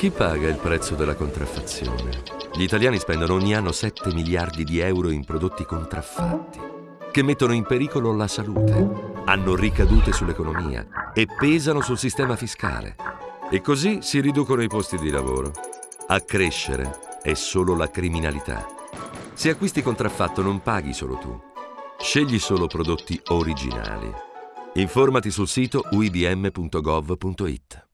Chi paga il prezzo della contraffazione? Gli italiani spendono ogni anno 7 miliardi di euro in prodotti contraffatti, che mettono in pericolo la salute, hanno ricadute sull'economia e pesano sul sistema fiscale. E così si riducono i posti di lavoro. A crescere è solo la criminalità. Se acquisti contraffatto non paghi solo tu. Scegli solo prodotti originali. Informati sul sito uibm.gov.it.